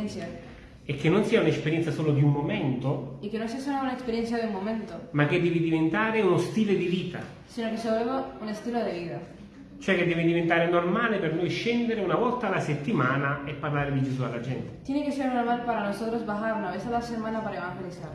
experiencia e che non sia un'esperienza solo di un momento, y que no sea solo una experiencia de un momento, ma che deve diventare uno stile di vita. sino que se vuelva un estilo de vida. Cioè che deve diventare normale per noi scendere una volta alla settimana e parlare di Gesù alla gente. Tiene que ser normal para nosotros bajar una vez a la semana para evangelizar.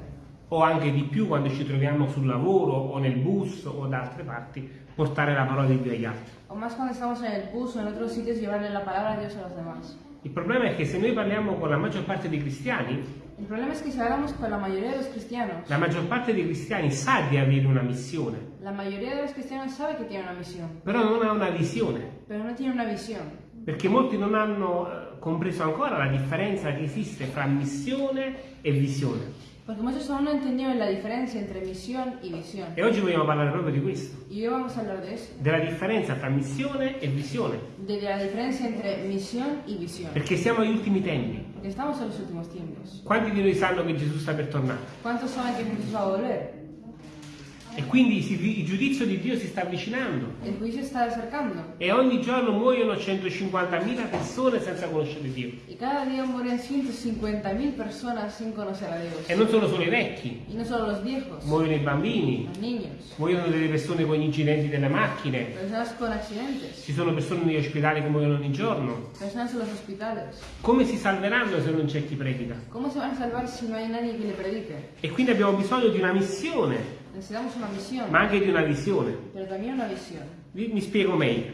O anche di più quando ci troviamo sul lavoro o nel bus o da altre parti, portare la parola di Dio agli altri. O más cuando estamos en el bus o en otros sitios llevarle la palabra de Dios a los demás. Il problema è che se noi parliamo con la maggior parte dei cristiani, El problema es que si hablamos con la mayoría de los cristianos, la maggior parte dei cristiani sa di avere una missione, la mayoría de los cristianos sabe que tiene una misión, però non ha una visione, pero no tiene una visión. perché molti non hanno eh, compreso ancora la differenza che esiste fra missione e visione. Porque muchos aún no entendieron la diferencia entre misión y visión. E oggi vogliamo parlare proprio di questo, della differenza tra missione e visione, de la diferencia entre misión y visión. perché siamo agli ultimi tempi. Estamos en los últimos tiempos. Quanti di noi sanno che Gesù sta per tornare? ¿Cuántos saben que Jesús va a volver? E quindi si- il giudizio di Dio si sta avvicinando. E ogni giorno muoiono 150.000 persone senza conoscere Dio. Y cada día mueren 150.000 personas sin conocer a Dios. E non sono solo i vecchi, no solo los viejos, muoiono i bambini, muoiono delle persone con gli incidenti delle macchine, ci sono persone negli ospedali che muoiono ogni giorno. personas en los hospitales. Come si salveranno se non c'è chi predica? E quindi abbiamo bisogno di una missione, Necesitamos una misión, ma anche di una visione. pero también una visión. Vi- Mi spiego meglio.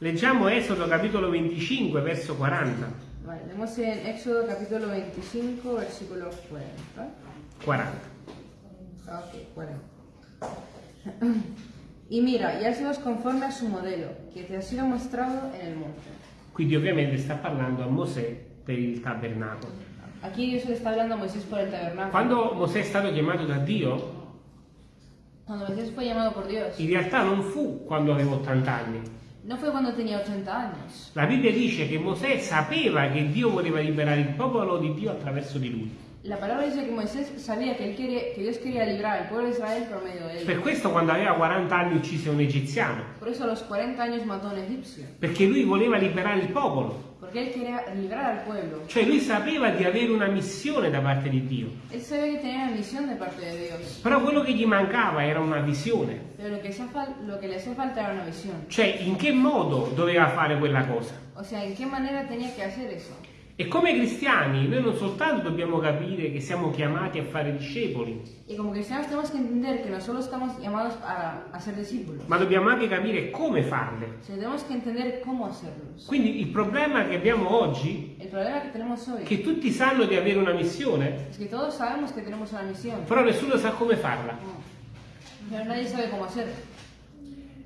Leggiamo Esodo capitolo 25, verso 40. Vale, leemos en Éxodo capítulo 25, versículo 40. 40. Ah, Ok, 40. Y mira, y hazlos conforme a su modelo, que te ha sido mostrado en el monte. Quindi ovviamente sta parlando a Mosè per il tabernacolo. Aquí Dios le está hablando a Moisés por el tabernáculo. Quando Mosè è stato chiamato da Dio, Cuando Moisés fue llamado por Dios, in realtà non fu quando aveva 80 anni. no fue cuando tenía 80 años. La Bibbia dice che Mosè sapeva che Dio voleva liberare il popolo di Dio attraverso di lui. La palabra dice que Moisés que, él quería, que Dios quería librar al pueblo de Israel por medio de él. Per questo quando aveva 40 anni uccise un egiziano, Por eso a los 40 años mató un egipcio, perché lui voleva liberare il popolo. porque él quería librar al pueblo. Cioè lui sapeva di avere una missione da parte di Dio. Él sabía que tenía una misión de parte de Dios, Però quello che gli mancava era una visione. pero lo que, lo que le hacía falta era una visión. Cioè in che modo doveva fare quella cosa. O sea, ¿en qué manera tenía que hacer eso? E come cristiani noi non soltanto dobbiamo capire che siamo chiamati a fare discepoli, Y como cristianos tenemos que entender que no solo estamos llamados a, a ser discípulos, ma dobbiamo anche capire come farle. hacerlos. Quindi il problema che abbiamo oggi è che tutti sanno di avere una missione, es que però nessuno sa come farla. pero nadie sabe cómo hacerlo.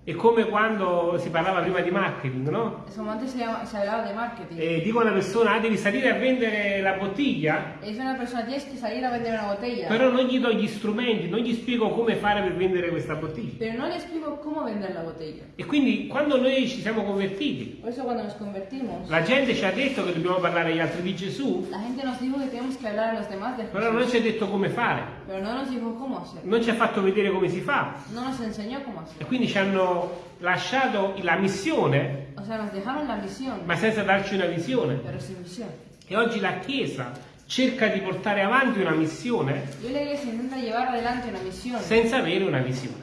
È come quando si parlava prima di marketing, no? Se, llama- se hablaba de marketing. E dico a una persona, ah, devi salire a vendere la bottiglia, Es una persona, tienes que salir a vender una botella, però non gli do gli strumenti, non gli spiego come fare per vendere questa bottiglia. pero no le explico cómo vender la botella. E quindi quando noi ci siamo convertiti, Por eso cuando nos convertimos, la gente ci ha detto che dobbiamo parlare agli altri di Gesù, la gente nos dijo que tenemos que hablar a los demás de però non ci ha detto come fare, pero no nos dijo cómo hacerlo. non ci ha fatto vedere come si fa. No nos enseñó cómo E hacerlo. quindi ci hanno lasciato la missione, O sea, la misión, ma senza darci una visione. E oggi la Chiesa cerca di portare avanti una missione una senza avere una visione.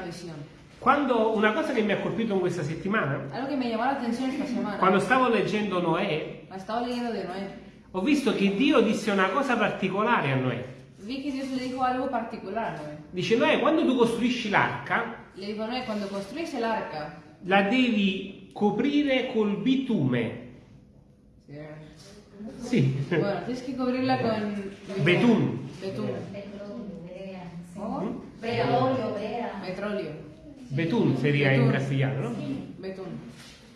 una. Quando una cosa che mi ha colpito in questa settimana, semana, quando stavo leggendo Noè, leyendo de Noé. ho visto che Dio disse una cosa particolare a Noè. Vi que Dios le dijo algo particular a Noé. Dice Noè, quando tu costruisci l'arca, Le dijo Noé, cuando construís el arca, la devi coprire col bitume. Sì. bueno, tienes que cubrirla con Betún. Betún. Brea. Petróleo. Betun seria in Betún. castigliano, no? Betún.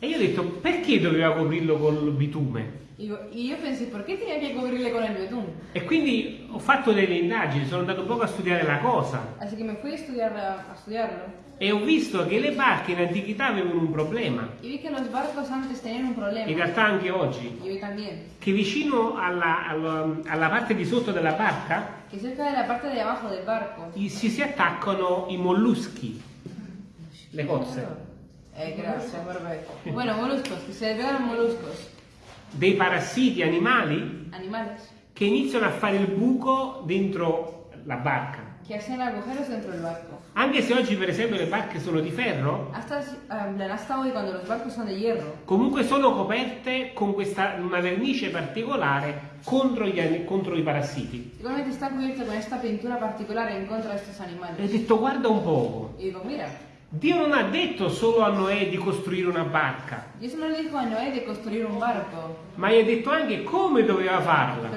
E io ho detto, perché doveva coprirlo col bitume? Y, yo- y yo pensé, ¿por qué tenía que cubrirle con el betún? E quindi ho fatto delle indagini, sono andato poco a studiare la cosa Así que me fui a, estudiar, a estudiarlo e ho visto che le barche in antichità avevano un problema, in realtà anche oggi, che vicino alla, alla- alla parte di sotto della barca de la parte de abajo del barco. si, si attaccano i molluschi, le cozze. Eh, gracias, perfecto. Bueno, moluscos, que se pegan moluscos. dei parassiti animali animales, che iniziano a fare il buco dentro la barca. que hacen agujeros dentro del barco. Anche se oggi per esempio le barche sono di ferro, Hasta, eh, hasta hoy, cuando los barcos son de hierro, comunque sono coperte con questa, una vernice particolare contro, gli, contro i parassiti. igualmente está cubierto con esta pintura particular en contra de estos E ho detto guarda un poco, Y digo, mira, Dio non ha detto solo a Noè di costruire una barca, un barco, ma gli ha detto anche come doveva farla.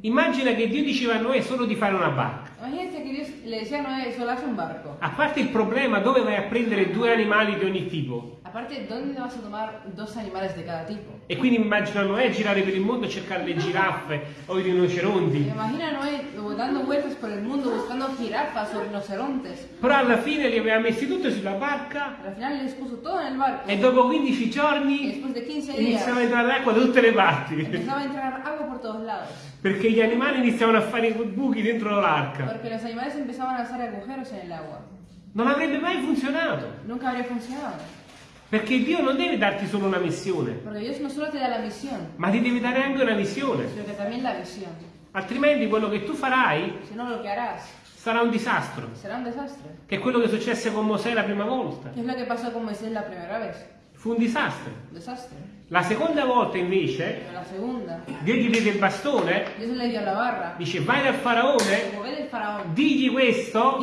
Immagina che Dio diceva a Noè solo di fare una barca. Imagínate que Dios le a solo haz un barco. A parte il problema dove vai a prendere due animali di ogni tipo. Aparte, ¿dónde vas a tomar dos animales de cada tipo? E quindi immagina Noè girare per il mondo a cercare le giraffe o i rinoceronti. imagino a Noé dando vueltas por el mundo buscando jirafas o rinocerontes. Però alla fine li aveva messi tutti sulla barca Al final les puso todo en el barco. e dopo 15 Y giorni de 15 iniziava a entrare acqua da tutte le parti. empezaba a entrar agua por todos lados. Perché gli animali iniziavano a fare quei buchi dentro l'arca. Porque los animales empezaban a hacer agujeros en el agua. Non avrebbe mai funzionato. Nunca habría funcionado. Perché Dio non deve darti solo una missione, Porque Dios no solo te da la misión, ma ti deve dare anche una visione. sino que también la visión. Altrimenti quello che tu farai Si no, lo que harás sarà un disastro. será un desastre. Che è quello che successe con Mosè la prima volta. ¿Qué es lo que pasó con Moisés la primera vez? Fu un disastro. Desastre. La seconda volta invece segunda, Dio gli diede il bastone, barra. dice vai dal faraone, faraón, digli questo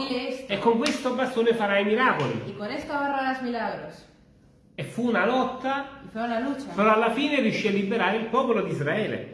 e con questo bastone farai miracoli. E fu una lotta, una lucha. però alla fine riuscì a liberare il popolo di Israele.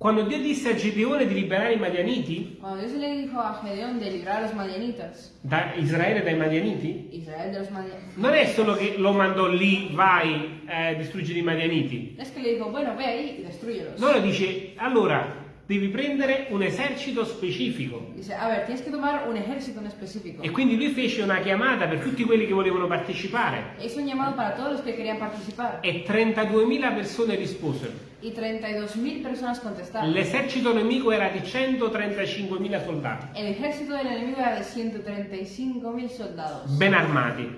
Quando Dio disse a Gedeone di liberare i Madianiti, Cuando Dios le dijo a Gedeón de librar a los madianitas, da Israele dai Madianiti, Israel de los madianitas, non è solo che lo mandò lì, vai, eh, distruggere i Madianiti. es que le dijo, bueno, ve ahí y destruyelos. No, dice, allora devi prendere un esercito specifico. Dice, a ver, tienes que tomar un ejército en específico. E quindi lui fece una chiamata per tutti quelli che volevano partecipare. E hizo un llamado para todos los que querían participar. E 32.000 persone risposero. Y 32.000 personas contestaron. L'esercito nemico era di 135.000 soldati, El ejército del enemigo era de 135.000 soldados, ben armati.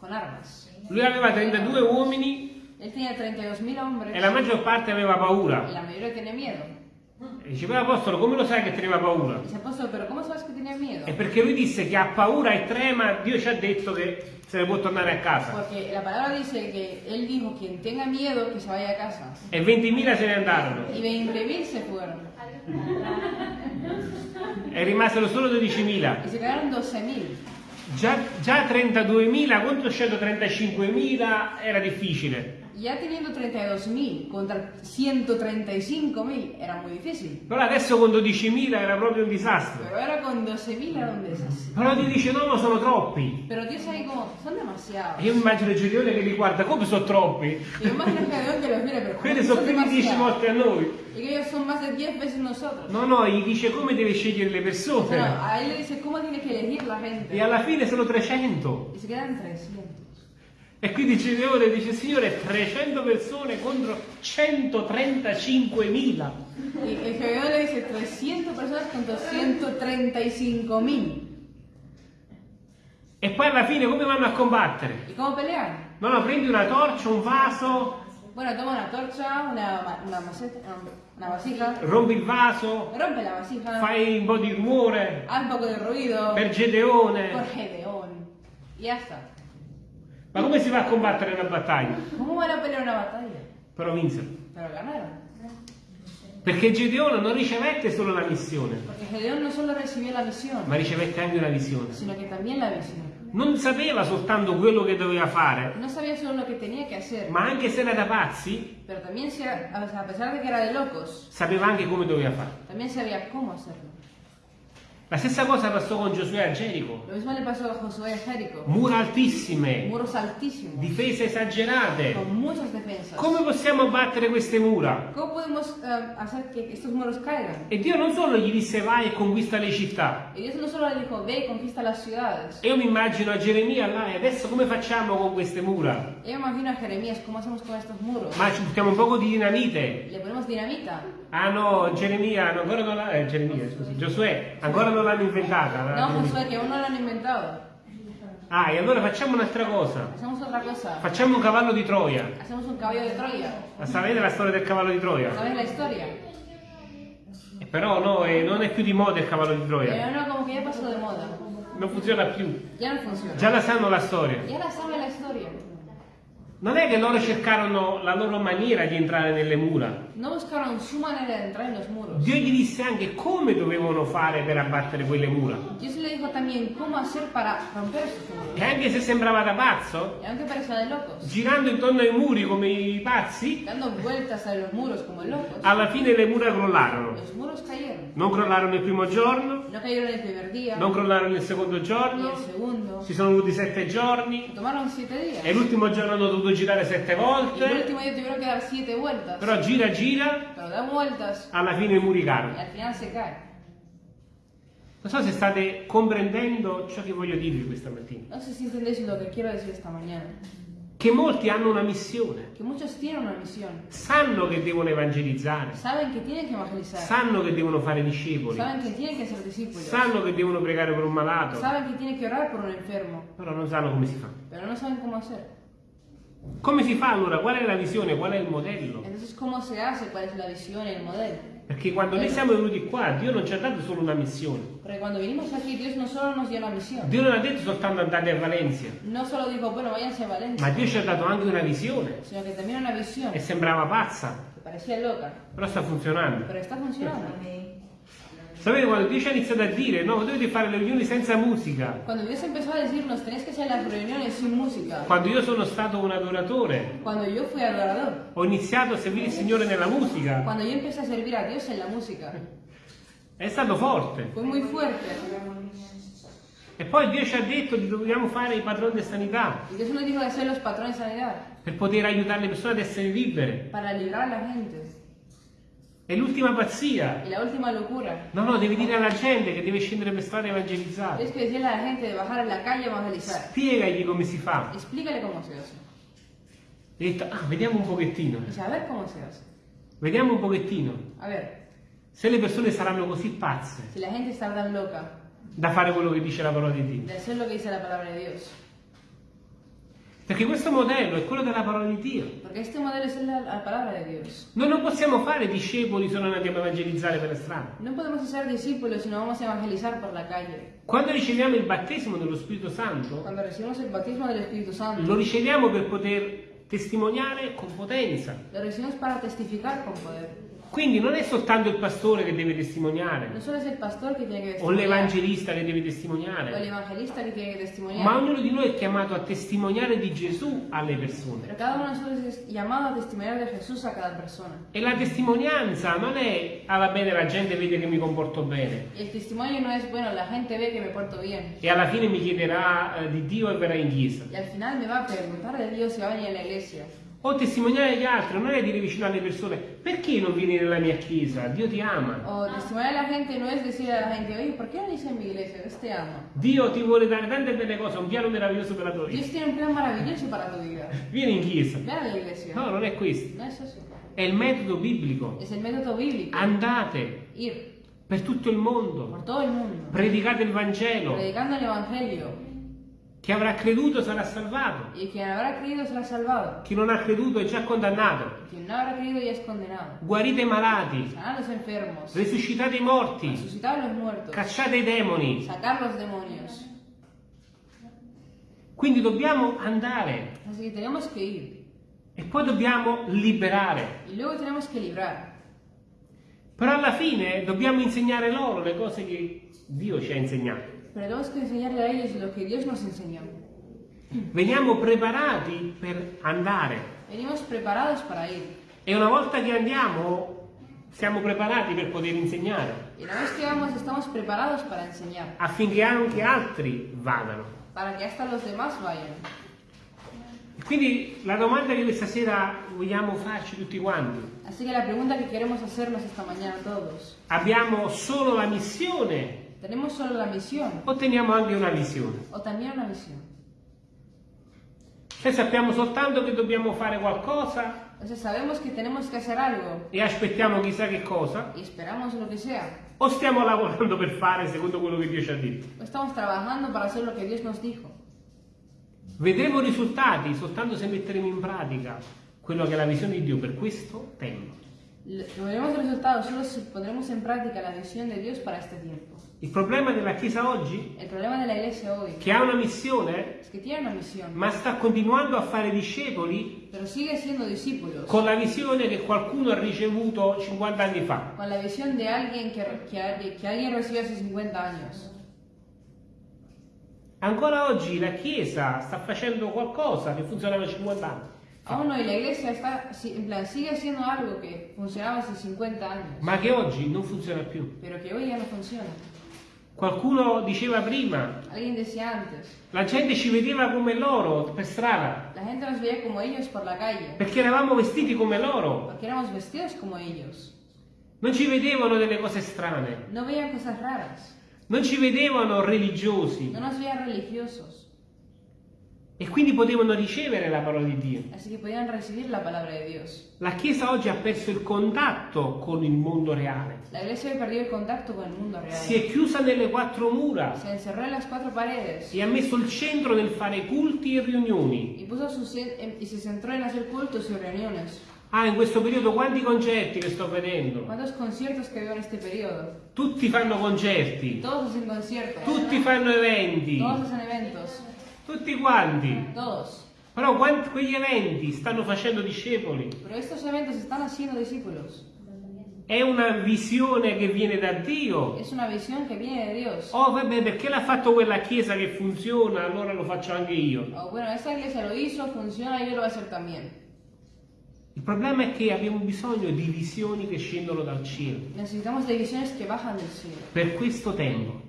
con armas. Lui aveva 32 uomini Él tenía 32.000 hombres e la maggior parte aveva y paura. la mayoría tenía miedo. E diceva apostolo, come lo sai che teneva paura? Dice, apóstol, pero ¿cómo sabes que tenía miedo? È perché lui disse che ha paura e trema, Dio ci ha detto che se ne può tornare a casa. Porque la palabra dice que él dijo, quien tenga miedo, que se vaya a casa. E 20.000 se ne andarono. Y 20.000 se fueron. E rimasero solo 12.000. Y se quedaron 12.000. Già, già 32.000 contro 135.000 era difficile. Ya teniendo 32.000 contra 135.000 era muy difícil. Però adesso con 12.000 era proprio un disastro. Pero ahora con 12.000 era un desastre. Però Dio dice no, ma sono troppi. Pero Dios ahí como, son E demasiados. io mi immagino Gedeone che li guarda, come sono troppi? Imagino que Dios que los mire, pero Quelli ¿cómo sono son più di 10 demasiados? volte a noi. Y que ellos son más de 10 veces nosotros. No, no, gli dice come deve scegliere le persone. a él le dice, ¿cómo tiene que elegir la gente? E alla fine sono 300. Y se quedan 300. E quindi Gedeone dice, Signore, 300 persone contro 135.000. Y el Gedeón le dice 300 personas contra 135.000. E poi alla fine come vanno a combattere? ¿Y cómo pelean? No, no, prendi una torcia, un vaso, Bueno, toma una torcha, una, una maceta, una vasija, rompi il vaso, rompe la vasija, fai un po' di rumore haz un poco de ruido per Gedeone. por Gedeón. Y ya está. Ma come si va a combattere una battaglia? ¿Cómo van a pelear una batalla? Però vinsero. Pero ganaron. Perché Gedeone non ricevette solo la missione, no la misión, ma ricevette anche una visione. Non sapeva soltanto quello che doveva fare, No que que ma anche se era da pazzi, era de locos, sapeva anche come doveva fare. también sabía cómo hacerlo. La stessa cosa passò con Giosuè a Gerico. Lo mismo le pasó a Josué a Jerico. Mura altissime, Muros altísimos, difese esagerate. con muchas defensas. Come possiamo abbattere queste mura? ¿Cómo podemos eh, hacer que estos muros caigan? E Dio non solo gli disse vai e conquista le città. Y Dios no solo le dijo, ve y conquista las ciudades. E io mi immagino a Geremia là, e adesso come facciamo con queste mura? Yo me imagino a Jeremías, ¿cómo hacemos con estos muros? Ma ci buttiamo un poco di dinamite. Le ponemos dinamita. Ah no, Geremia, ancora non l'ha, eh, Geremia, scusi, Giosuè, ancora non l'hanno inventata. la No. Josué, que aún no lo han inventado. Ah, e allora facciamo un'altra cosa. Cosa. Facciamo un cavallo di Troia. Hacemos un caballo de Troya. La sapete la storia del cavallo di Troia? ¿Sabes la historia? Eh, Però no, eh, non è più di moda il cavallo di Troia. Pero no, como que ya pasó de moda. Non funziona più. Ya no funciona. Già la sanno la storia. Ya la sabe la historia. Non è che loro cercarono la loro maniera di entrare nelle mura. No buscaron su manera de entrar en los muros. Dio gli disse anche come dovevano fare per abbattere quelle mura. Dios le dijo también cómo hacer para romper esos muros. E anche se sembrava da pazzo, aunque parecía de locos, girando intorno ai muri come i pazzi, dando vueltas a los muros como locos, alla fine le mura crollarono. los muros cayeron. Non crollarono il primo giorno, No cayeron el primer día, non crollarono il secondo giorno, el segundo. ci sono voluti sette giorni Tomaron siete días. e l'ultimo giorno hanno dovuto girare sette Y el volte, último día tuvieron que dar siete vueltas. però gira gira, Pero dan vueltas alla fine i muri cadono. al final se cae. Non so se state comprendendo ciò che voglio dirvi questa mattina. No sé si entendéis lo que quiero decir esta mañana. Che molti hanno una missione, Que muchos tienen una misión. sanno che devono evangelizzare, tienen que evangelizar. sanno che devono fare discepoli, que ser discípulos. sanno che devono pregare per un malato, Saben que tienen que orar por un enfermo. però non sanno come si fa. Pero no saben cómo hacer. Come si fa allora? Qual è la visione? Qual è il modello? Entonces, ¿cómo se hace? ¿Cuál es la visión y el modelo? Perché quando noi siamo venuti qua, Dio non ci ha dato solo una missione. Porque cuando vinimos aquí, Dios no solo nos dio la misión. Dio non ha detto soltanto andate a Valencia, No solo dijo, bueno, váyanse a Valencia, ma Dio ci ha dato anche una visione. sino que también una visión E sembrava pazza, parecía loca, però sta funzionando. pero está funcionando. Sapete quando Dio ci ha iniziato a dire, no, dovete fare le riunioni senza musica. Cuando Dios empezó a decirnos, tenéis que hacer las reuniones sin música. Quando io sono stato un adoratore, Cuando yo fui adorador. ho iniziato a servire il Signore nella musica, Cuando yo empecé a servir a Dios en la música. è stato forte. Fue muy fuerte. E poi Dio ci ha detto che dobbiamo fare i padroni di sanità per poter aiutare le persone ad essere libere. para librar la gente. È l'ultima pazzia. Y la locura No, no, devi dire alla gente che deve scendere per strada e evangelizzare. es que decirle a la gente de bajar en la calle a evangelizar. Spiegagli come si fa. Explícale cómo se hace. E detto, ah, vediamo un pochettino. Y saber cómo se hace. Vediamo un pochettino. A ver, Se le persone saranno così pazze si la gente tan loca da fare quello che dice la parola di Dio. de hacer lo que dice la palabra de Dios. Perché questo modello è quello della parola di Dio. Porque este modelo es la, la palabra de Dios. Noi non possiamo fare discepoli se non andiamo a evangelizzare per la strada. No podemos ser discípulos si no vamos a evangelizar por la calle. Quando riceviamo il battesimo dello Spirito Santo, Espíritu Santo, lo riceviamo per poter testimoniare con potenza. lo recibimos para testificar con poder. Quindi non è soltanto il pastore che deve No testimoniare solo es el pastor que tiene que o l'evangelista che deve o testimoniare, evangelista que tiene que testimoniar, ma ognuno di noi è chiamato a testimoniare di Gesù alle persone. pero cada uno de nosotros es llamado a testimoniar de Jesús a cada persona. E la testimonianza non è, ah va bene, la gente vede che mi comporto bene el testimonio no es, bueno, la gente ve que me porto bien. e alla fine mi chiederà eh, di Dio e verrà in chiesa. Y al final me va a preguntar de Dios si va a venir a la iglesia. O testimoniare agli altri, non è dire vicino alle persone, perché non vieni nella mia chiesa? Dio ti ama. O testimoniar a la gente no es decir a la gente, oye, ¿por qué no dice en mi iglesia? Dios te ama. Dio ti vuole dare tante belle cose, un piano meraviglioso per la tua vita. Dios tiene un plan maravilloso para tu vida. Vieni in chiesa. Ve a la iglesia. No, non è questo. No es eso. È il metodo biblico. Es el método bíblico. Andate Ir per tutto il mondo, por todo el mundo. predicate il Vangelo. Predicando el Evangelio. Chi avrà creduto sarà salvato. Y quien habrá creído será salvado. Chi non ha creduto è già condannato. Quien no habrá creído ya es condenado. Guarite i malati, Sanar a los enfermos. risuscitate i morti, Resucitar los muertos. cacciate i demoni. Sacar los demonios. Quindi dobbiamo andare Así que tenemos que ir. e poi dobbiamo liberare. Y luego tenemos que librar. Però alla fine dobbiamo insegnare loro le cose che Dio ci ha insegnato. Pero tenemos que enseñarle a ellos lo que Dios nos enseñó. Veniamo preparati per andare Venimos preparados para ir. e una volta che andiamo siamo preparati per poter insegnare Y una vez que vamos, estamos preparados para enseñar. affinché anche altri vadano. Para que hasta los demás vayan. Quindi la domanda che questa sera vogliamo farci tutti quanti, Así que la pregunta que queremos hacernos esta mañana todos. abbiamo solo la missione ¿Tenemos solo la misión o teniamo anche una visione? o también una misión? Se sappiamo soltanto che dobbiamo fare qualcosa Entonces sabemos que tenemos que hacer algo e aspettiamo chissà che cosa, y esperamos lo que sea. o stiamo lavorando per fare secondo quello che Dio ci ha detto. O estamos trabajando para hacer lo que Dios nos dijo. Vedremo risultati soltanto se metteremo in pratica quello che è la visione di Dio per questo tempo. Veremos resultados solo si pondremos en práctica la visión de Dios para este tiempo. Il problema della Chiesa oggi hoy che ha una missione, una misión, ma sta continuando a fare discepoli con la visione che qualcuno ha ricevuto 50 anni fa. con la visión de alguien que, que, que alguien recibió hace 50 años. Ancora oggi la Chiesa sta facendo qualcosa che funzionava 50 anni. Aún hoy la iglesia está, en plan, sigue haciendo algo que funcionaba hace 50 años, ma che oggi non funziona più. pero que hoy ya no funciona. Qualcuno diceva prima, la gente ci vedeva come loro per strada, la gente nos veía como ellos por la calle, perché eravamo vestiti come loro. Non ci vedevano delle cose strane, No non ci vedevano religiosi. No nos veían religiosos, e quindi potevano ricevere la parola di Dio. la. La Chiesa oggi ha perso il contatto con il mondo reale, el contacto con el mundo real. si è chiusa nelle quattro mura Se encerró en las cuatro paredes e ha messo il centro nel fare culti e riunioni. y, puso su cen- en- y se centró en hacer cultos y reuniones. Ah, in questo periodo quanti concerti che sto vedendo? ¿Cuántos conciertos que veo en este periodo? Tutti fanno concerti, Todos hacen conciertos. tutti fanno eventi, Todos hacen eventos. Tutti quanti. Todos. Però quanti quegli eventi stanno facendo discepoli? Pero estos eventos están haciendo discípulos. È una visione che viene da Dio. Es una visión que viene de Dios. Oh, vabbè, perché l'ha fatto quella chiesa che funziona, allora lo faccio anche io. Oh, bueno, esta iglesia lo hizo, funciona, yo lo voy a hacer también. Il problema è che abbiamo bisogno di visioni che scendono dal cielo Necesitamos de visiones que bajan del cielo. per questo tempo.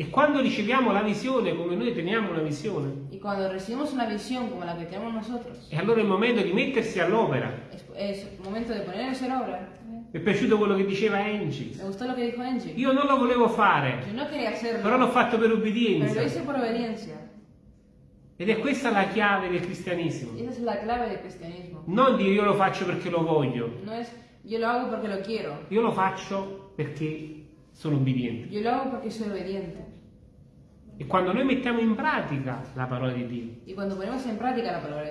E quando riceviamo la visione, come noi teniamo una visione, Y cuando recibimos una visión como la que tenemos nosotros, e allora è il momento di mettersi all'opera. es, es momento de ponernos en obra. Mi è piaciuto quello che diceva Angie. Que Angie. Io non lo volevo fare, no però l'ho fatto per obbedienza. Ed è questa la chiave del cristianesimo. Non dire io lo faccio perché lo voglio, No es yo lo hago porque lo quiero, io lo faccio perché sono obbediente. yo lo hago porque soy obediente. E quando noi mettiamo in pratica la parola di Dio,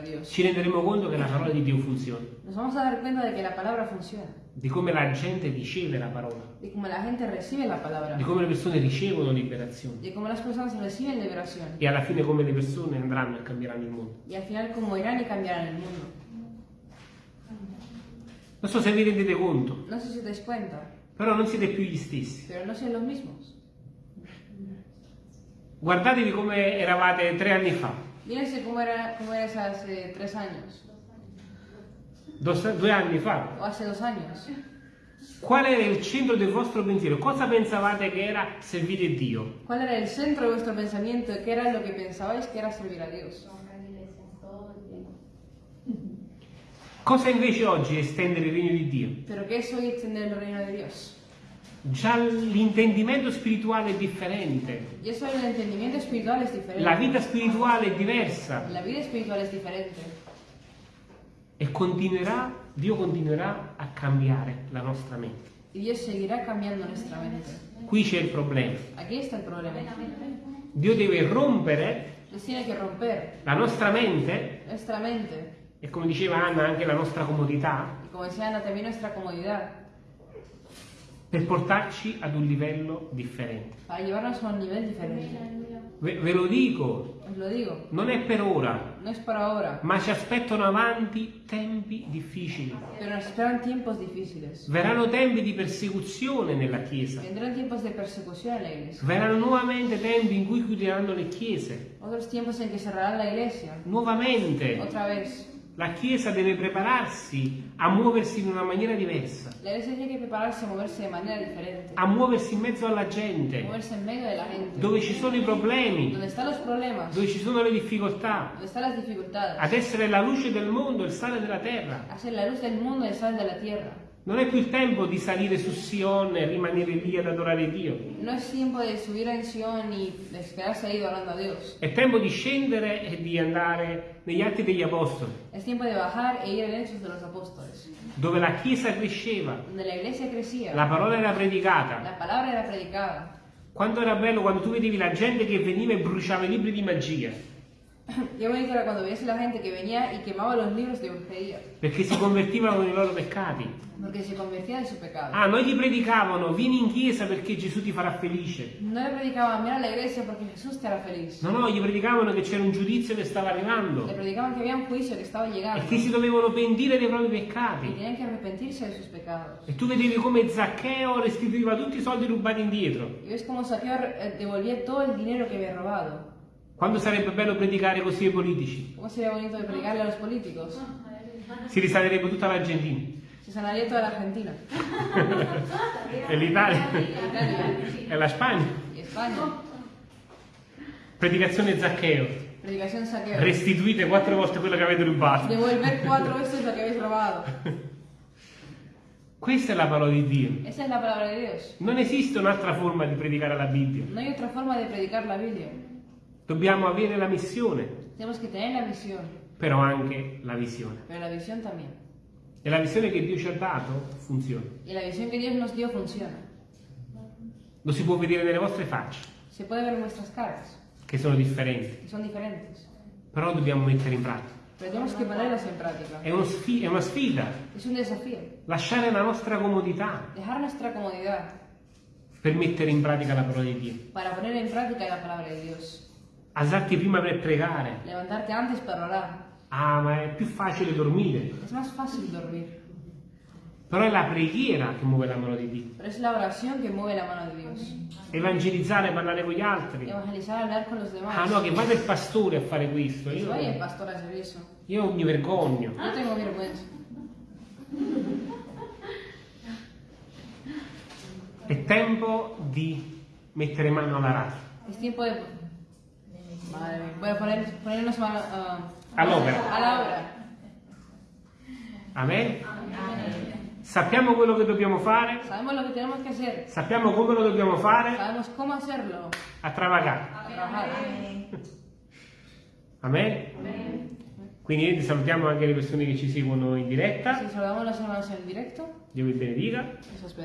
Dios, ci renderemo conto che la parola di Dio funziona, nos vamos a dar cuenta de que la palabra funciona, di come la gente riceve la parola, de cómo la gente recibe la palabra, di come le persone ricevono liberazione. De cómo las personas reciben liberación. E alla fine come le persone andranno e cambieranno il mondo. y al final cómo irán y cambiarán el mundo. Non so se vi rendete conto, No sé si os dais cuenta, però non siete più gli stessi. pero no son los mismos. Guardatevi come eravate tre anni fa, Mírense cómo, era, cómo eras hace tres años dos- due anni fa. o hace dos años. Qual era il centro del vostro pensiero? Cosa pensavate che era servire Dio? ¿Cuál era el centro de vuestro pensamiento? ¿Qué era lo que pensabais que era servir a Dios? Cosa invece oggi è estendere il regno di Dio? ¿Pero qué es hoy extender el reino de Dios? Già l'intendimento spirituale è differente, Y eso el entendimiento espiritual es diferente. la vita spirituale è diversa La vida espiritual es diferente. e continuerà, Dio continuerà a cambiare la nostra mente. Y Dios seguirá cambiando nuestra mente. Qui c'è il problema. Aquí está el problema. Dio deve rompere la nostra mente nuestra mente. E come diceva Anna anche la nostra comodità Y como decía Ana, también nuestra comodidad. per portarci ad un livello differente. Para llevarnos a un nivel diferente. Ve, ve lo dico, lo digo. non è per ora, No es para ahora. ma ci aspettano avanti tempi difficili. Pero nos esperan tiempos difíciles. Verranno tempi di persecuzione nella Chiesa. Vendrán tiempos de persecución en la iglesia. Verranno nuovamente tempi in cui chiuderanno le chiese. Otros tiempos en que cerrarán la iglesia. Nuovamente Otra vez. La Chiesa deve prepararsi a muoversi in una maniera diversa, La iglesia tiene que prepararse a moverse de manera diferente. a muoversi in mezzo alla gente, gente. dove ci sono i problemi, problemas. dove ci sono le difficoltà, ad essere la luce del mondo, il sale della terra. a ser la luz del mundo el sal de la tierra. Non è più il tempo di salire su Sion e rimanere lì ad adorare Dio. No es tiempo de subir a Sion y de quedarse ahí adorando a Dios. È tempo di scendere e di andare negli atti degli apostoli, Es tiempo de bajar e ir en Hechos de los Apóstoles, dove la Chiesa cresceva, donde la iglesia crecía, la parola era predicata. la palabra era predicada. Quanto era bello quando tu vedevi la gente che veniva e bruciava i libri di magia. Bonito era cuando veías a la gente que venía y quemaba los libros de brujería, perché si convertivano con i loro peccati. porque se convertía de su pecado. Ah, non gli predicavano, vieni in chiesa perché Gesù ti farà felice. No le predicaban, ven a la iglesia porque Jesús te hará feliz. No, no, gli predicavano che c'era un giudizio che stava arrivando Le predicaban que había un juicio que estaba e llegando che si dovevano pentire dei propri y peccati. tenían que arrepentirse de sus pecados. E tu vedevi come Zaccheo restituiva tutti i soldi rubati indietro. Y ves cómo Saqueo eh, devolvía todo el dinero que había robado. Quando sarebbe bello predicare così ai politici? ¿Cómo sería bonito de predicarle a los políticos? Si risanerebbe tutta l'Argentina. Se sanaría toda la Argentina, E l'Italia. Italia E la Spagna. y España. Predicazione Zaccheo. Predicación Saqueo. Restituite quattro volte quello che avete rubato. Devolver cuatro veces lo que habéis robado. Questa è la parola di Dio. Esa es la palabra de Dios. Non esiste un'altra forma di predicare la Bibbia. No hay otra forma de predicar la Biblia. Dobbiamo avere la missione, Tenemos que tener la visión, però anche la visione. pero la visión también. E la visione che Dio ci ha dato funziona. Y la visión que Dios nos dio funciona. Lo si può vedere nelle vostre facce, Se puede ver en nuestras caras, che sono differenti, que son diferentes. però dobbiamo mettere in pratica. È, uno è una sfida. Un. Lasciare la nostra comodità comodidad per mettere in pratica la parola di Dio. Alzarti prima per pregare. Levantarte antes para orar. Ah, ma è più facile dormire. Es más fácil dormir. Però è la preghiera che muove la mano di Dio. Pero es la oración que mueve la mano de Dios. Evangelizzare, parlare con gli altri. Evangelizar, hablar con los demás. Ah no, che vada il pastore a fare questo. Que Io, vaya el pastor a hacer eso. io mi vergogno. Yo tengo vergüenza. È tempo di mettere mano alla radio. Es tiempo de... Madre mía. Voy a poner, ponernos mano, ah, All'opera. a la obra. Amen? Sappiamo quello che dobbiamo fare, que sappiamo come lo dobbiamo fare a travagare. A trabajar. Amen? Quindi niente, salutiamo anche le persone che ci seguono in diretta. Si saludamos a los hermanos en directo. Dio vi benedica.